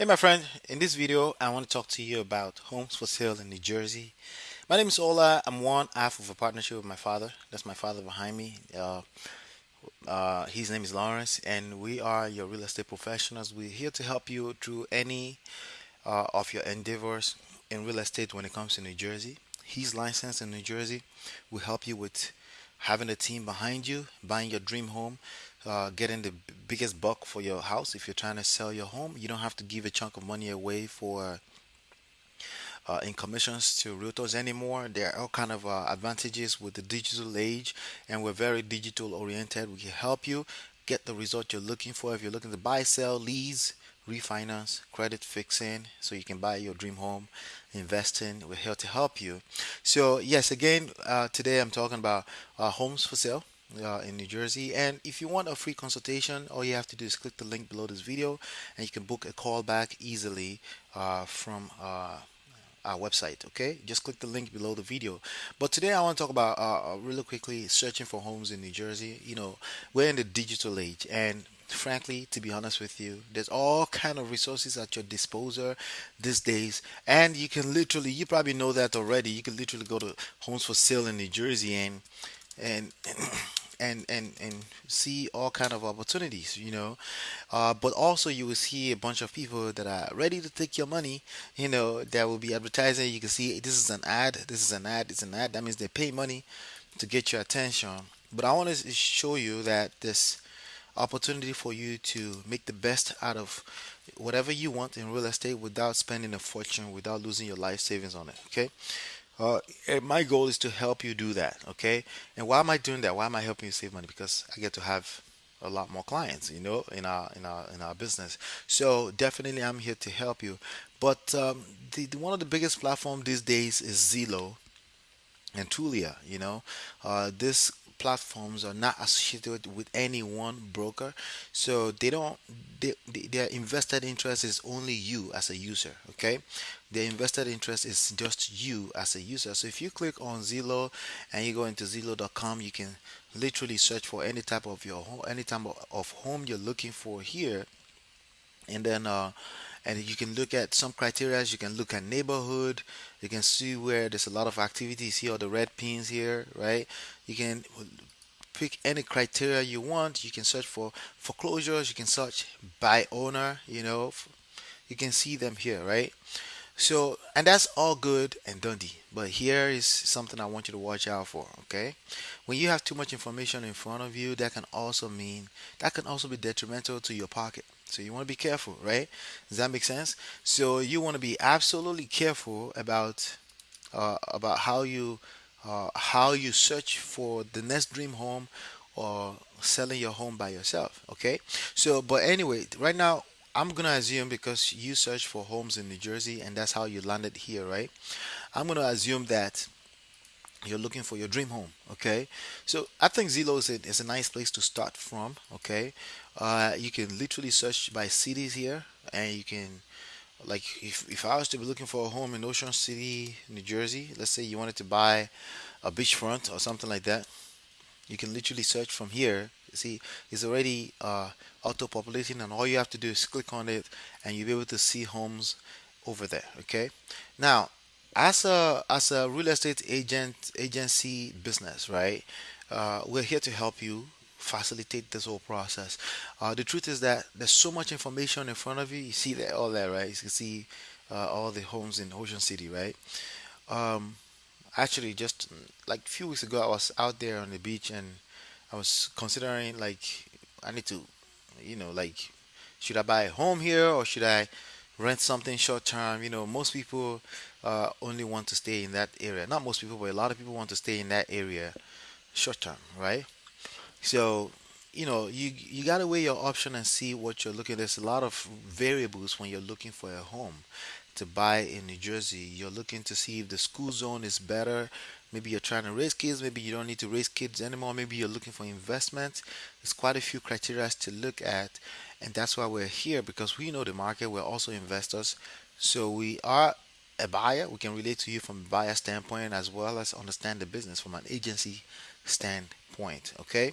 Hey my friend, in this video I want to talk to you about homes for sale in New Jersey. My name is Ola. I'm one half of a partnership with my father. That's my father behind me. Uh, uh, his name is Lawrence and we are your real estate professionals. We're here to help you through any uh, of your endeavors in real estate when it comes to New Jersey. He's licensed in New Jersey. We help you with having a team behind you, buying your dream home, uh, getting the biggest buck for your house. If you're trying to sell your home, you don't have to give a chunk of money away for uh, in commissions to realtors anymore. There are all kind of uh, advantages with the digital age, and we're very digital oriented. We can help you get the result you're looking for. If you're looking to buy, sell, lease, refinance, credit fixing, so you can buy your dream home, investing, we're here to help you. So yes, again, uh, today I'm talking about uh, homes for sale. Uh, in New Jersey, and if you want a free consultation, all you have to do is click the link below this video, and you can book a call back easily uh, from uh, our website okay? Just click the link below the video. But today i want to talk about uh, uh, really quickly searching for homes in new jersey. You know we're in the digital age and frankly to be honest with you there's all kind of resources at your disposal these days and you can literally you probably know that already you can literally go to homes for sale in new jersey and and and and and see all kind of opportunities you know? Uh, but also you will see a bunch of people that are ready to take your money you know that will be advertising. You can see this is an ad. This is an ad. It's an ad. That means they pay money to get your attention. But i want to show you that this opportunity for you to make the best out of whatever you want in real estate without spending a fortune without losing your life savings on it okay uh, my goal is to help you do that, okay? And why am I doing that? Why am I helping you save money? Because I get to have a lot more clients, you know, in our in our in our business. So definitely, I'm here to help you. But um, the, the one of the biggest platform these days is Zillow and Trulia. You know, uh, these platforms are not associated with any one broker, so they don't. They, their invested interest is only you as a user. Okay, their invested interest is just you as a user. So if you click on Zillow and you go into Zillow.com, you can literally search for any type of your home, any type of of home you're looking for here, and then uh, and you can look at some criteria. You can look at neighborhood. You can see where there's a lot of activities here the red pins here right? You can pick any criteria you want. You can search for foreclosures. You can search by owner you know. You can see them here right? So, and that's all good and dandy. But here is something I want you to watch out for, okay? When you have too much information in front of you, that can also mean, that can also be detrimental to your pocket. So you want to be careful, right? Does that make sense? So you want to be absolutely careful about uh, about how you uh, how you search for the next dream home or selling your home by yourself. Okay. So, but anyway, right now I'm gonna assume because you search for homes in New Jersey and that's how you landed here, right? I'm gonna assume that you're looking for your dream home. Okay. So I think Zillow is a, is a nice place to start from. Okay. Uh, you can literally search by cities here, and you can like if if I was to be looking for a home in Ocean City, New Jersey, let's say you wanted to buy a beachfront or something like that, you can literally search from here. See, it's already uh, auto-populating, and all you have to do is click on it, and you'll be able to see homes over there. Okay. Now, as a as a real estate agent agency business, right? Uh, we're here to help you facilitate this whole process. Uh, the truth is that there's so much information in front of you. You see that all that right? You can see uh, all the homes in Ocean City, right? Um, actually, just like a few weeks ago, I was out there on the beach and I was considering like I need to, you know, like should I buy a home here or should I rent something short term? You know, most people uh, only want to stay in that area. Not most people, but a lot of people want to stay in that area short term, right? So, you know, you you gotta weigh your option and see what you're looking. There's a lot of variables when you're looking for a home to buy in New Jersey. You're looking to see if the school zone is better. Maybe you're trying to raise kids. Maybe you don't need to raise kids anymore. Maybe you're looking for investment. There's quite a few criteria to look at, and that's why we're here because we know the market. We're also investors, so we are a buyer. We can relate to you from a buyer standpoint as well as understand the business from an agency standpoint. Okay,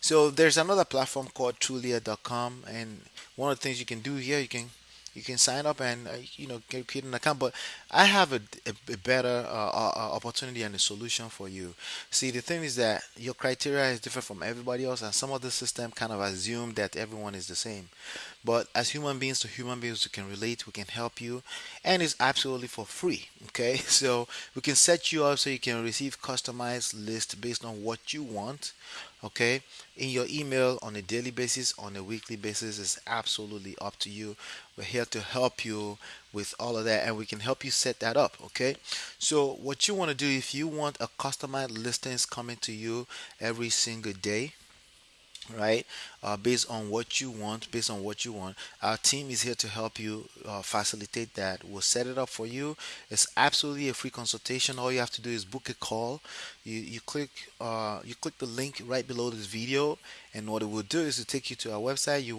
so there's another platform called Trulia.com, and one of the things you can do here, you can you can sign up and uh, you know create an account. But I have a, a, a better uh, uh, uh, opportunity and a solution for you. See, the thing is that your criteria is different from everybody else, and some of the system kind of assume that everyone is the same. But as human beings to human beings, we can relate, we can help you, and it's absolutely for free. Okay, so we can set you up so you can receive customized list based on what you want. Okay, in your email on a daily basis, on a weekly basis is absolutely up to you. We're here to help you with all of that, and we can help you set that up. Okay, so what you want to do if you want a customized listings coming to you every single day right? Uh, based on what you want, based on what you want. Our team is here to help you uh, facilitate that. We'll set it up for you. It's absolutely a free consultation. All you have to do is book a call. You you click uh, you click the link right below this video, and what it will do is to take you to our website. You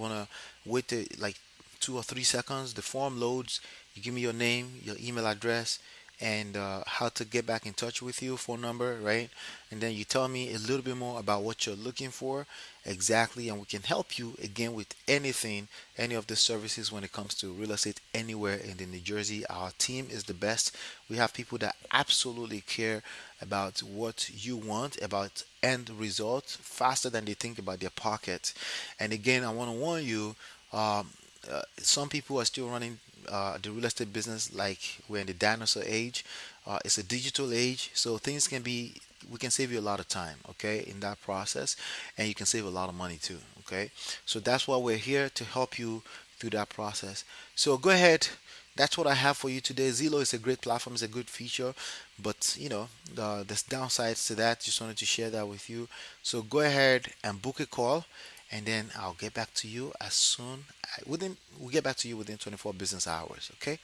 wait to, like two or three seconds. The form loads. You give me your name, your email address and uh, how to get back in touch with you, phone number, right? And then you tell me a little bit more about what you're looking for exactly, and we can help you again with anything, any of the services when it comes to real estate anywhere in the New Jersey. Our team is the best. We have people that absolutely care about what you want, about end result, faster than they think about their pocket. And again, I want to warn you. Um, uh, some people are still running uh, the real estate business like we're in the dinosaur age. Uh, it's a digital age, so things can be. We can save you a lot of time, okay, in that process, and you can save a lot of money too, okay. So that's why we're here to help you through that process. So go ahead. That's what I have for you today. Zillow is a great platform, it's a good feature, but you know the there's downsides to that. Just wanted to share that with you. So go ahead and book a call and then I'll get back to you as soon within we'll get back to you within 24 business hours okay?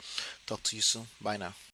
Talk to you soon. Bye now